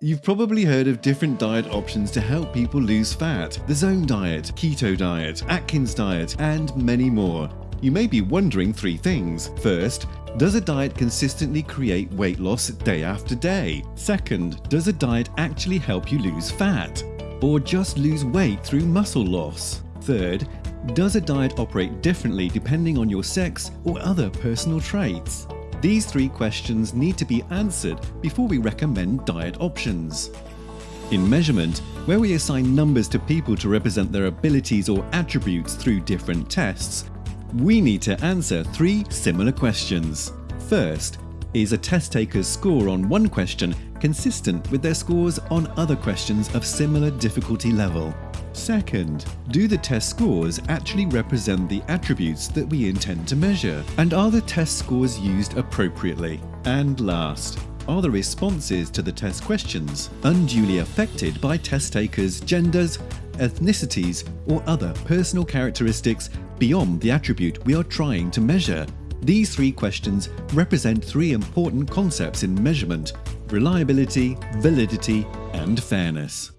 You've probably heard of different diet options to help people lose fat the Zone Diet, Keto Diet, Atkins Diet, and many more. You may be wondering three things. First, does a diet consistently create weight loss day after day? Second, does a diet actually help you lose fat? Or just lose weight through muscle loss? Third, does a diet operate differently depending on your sex or other personal traits? These three questions need to be answered before we recommend diet options. In measurement, where we assign numbers to people to represent their abilities or attributes through different tests, we need to answer three similar questions. First, is a test taker's score on one question consistent with their scores on other questions of similar difficulty level? Second, do the test scores actually represent the attributes that we intend to measure? And are the test scores used appropriately? And last, are the responses to the test questions unduly affected by test takers' genders, ethnicities, or other personal characteristics beyond the attribute we are trying to measure? These three questions represent three important concepts in measurement reliability, validity, and fairness.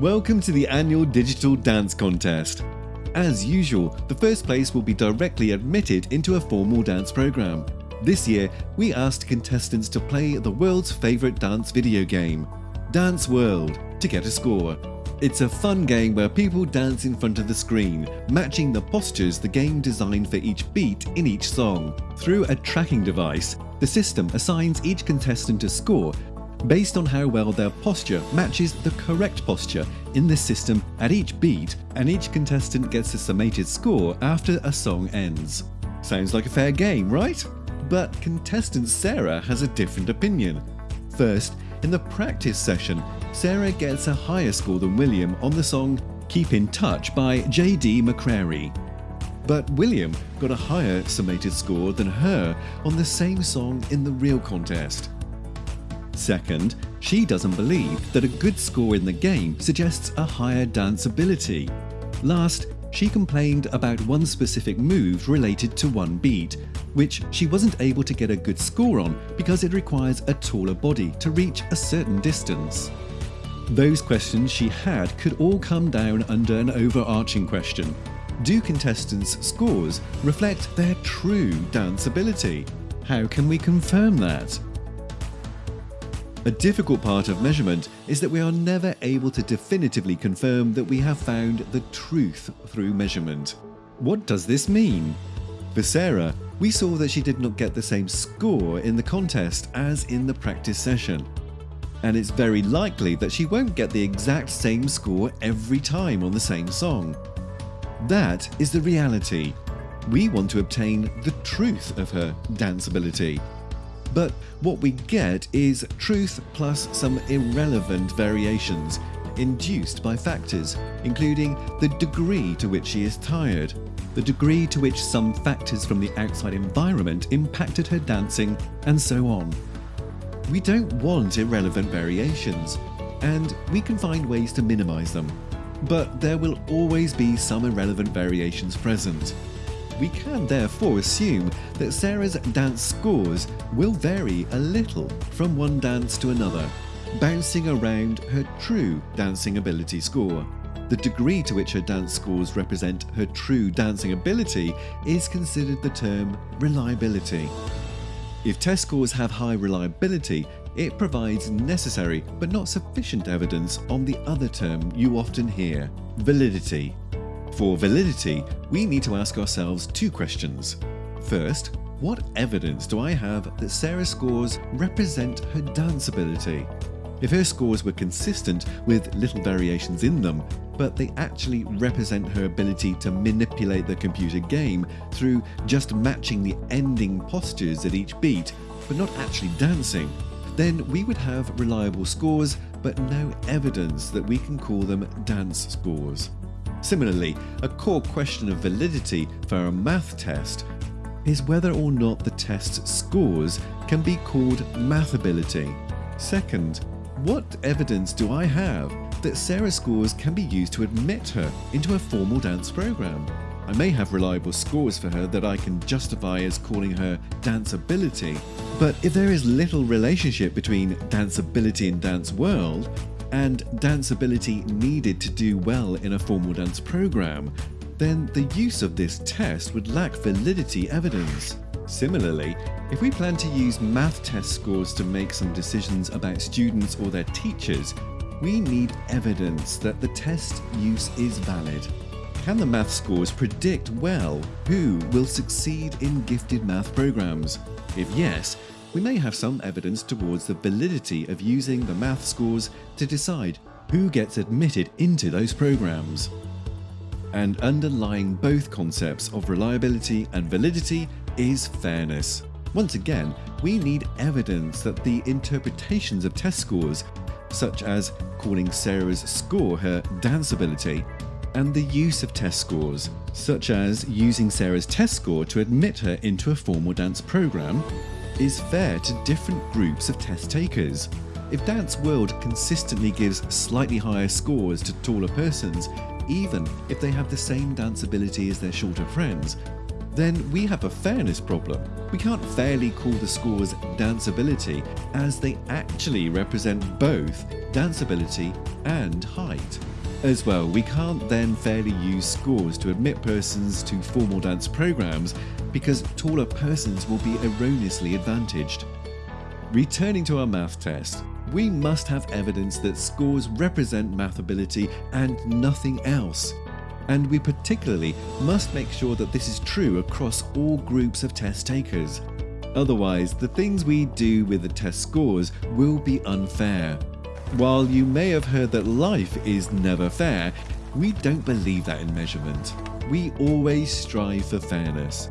Welcome to the annual Digital Dance Contest. As usual, the first place will be directly admitted into a formal dance program. This year, we asked contestants to play the world's favourite dance video game, Dance World, to get a score. It's a fun game where people dance in front of the screen, matching the postures the game designed for each beat in each song. Through a tracking device, the system assigns each contestant a score based on how well their posture matches the correct posture in the system at each beat, and each contestant gets a summated score after a song ends. Sounds like a fair game, right? But contestant Sarah has a different opinion. First, in the practice session, Sarah gets a higher score than William on the song Keep in Touch by J.D. McCrary. But William got a higher summated score than her on the same song in the real contest. Second, she doesn't believe that a good score in the game suggests a higher dance ability. Last, she complained about one specific move related to one beat, which she wasn't able to get a good score on because it requires a taller body to reach a certain distance. Those questions she had could all come down under an overarching question. Do contestants' scores reflect their true dance ability? How can we confirm that? A difficult part of measurement is that we are never able to definitively confirm that we have found the truth through measurement. What does this mean? For Sarah, we saw that she did not get the same score in the contest as in the practice session. And it's very likely that she won't get the exact same score every time on the same song. That is the reality. We want to obtain the truth of her dance ability. But what we get is truth plus some irrelevant variations induced by factors, including the degree to which she is tired, the degree to which some factors from the outside environment impacted her dancing, and so on. We don't want irrelevant variations, and we can find ways to minimize them. But there will always be some irrelevant variations present. We can therefore assume that Sarah's dance scores will vary a little from one dance to another, bouncing around her true dancing ability score. The degree to which her dance scores represent her true dancing ability is considered the term reliability. If test scores have high reliability, it provides necessary but not sufficient evidence on the other term you often hear, validity. For validity, we need to ask ourselves two questions. First, what evidence do I have that Sarah's scores represent her dance ability? If her scores were consistent with little variations in them, but they actually represent her ability to manipulate the computer game through just matching the ending postures at each beat, but not actually dancing, then we would have reliable scores, but no evidence that we can call them dance scores. Similarly, a core question of validity for a math test is whether or not the test's scores can be called math ability. Second, what evidence do I have that Sarah's scores can be used to admit her into a formal dance program? I may have reliable scores for her that I can justify as calling her danceability, but if there is little relationship between danceability and dance world, and danceability needed to do well in a formal dance program, then the use of this test would lack validity evidence. Similarly, if we plan to use math test scores to make some decisions about students or their teachers, we need evidence that the test use is valid. Can the math scores predict well who will succeed in gifted math programs? If yes, we may have some evidence towards the validity of using the math scores to decide who gets admitted into those programs. And underlying both concepts of reliability and validity is fairness. Once again, we need evidence that the interpretations of test scores, such as calling Sarah's score her danceability, and the use of test scores, such as using Sarah's test score to admit her into a formal dance program, is fair to different groups of test takers. If Dance World consistently gives slightly higher scores to taller persons, even if they have the same dance ability as their shorter friends, then we have a fairness problem. We can't fairly call the scores danceability as they actually represent both danceability and height. As well, we can't then fairly use scores to admit persons to formal dance programs because taller persons will be erroneously advantaged. Returning to our math test, we must have evidence that scores represent math ability and nothing else and we particularly must make sure that this is true across all groups of test takers. Otherwise, the things we do with the test scores will be unfair. While you may have heard that life is never fair, we don't believe that in measurement. We always strive for fairness.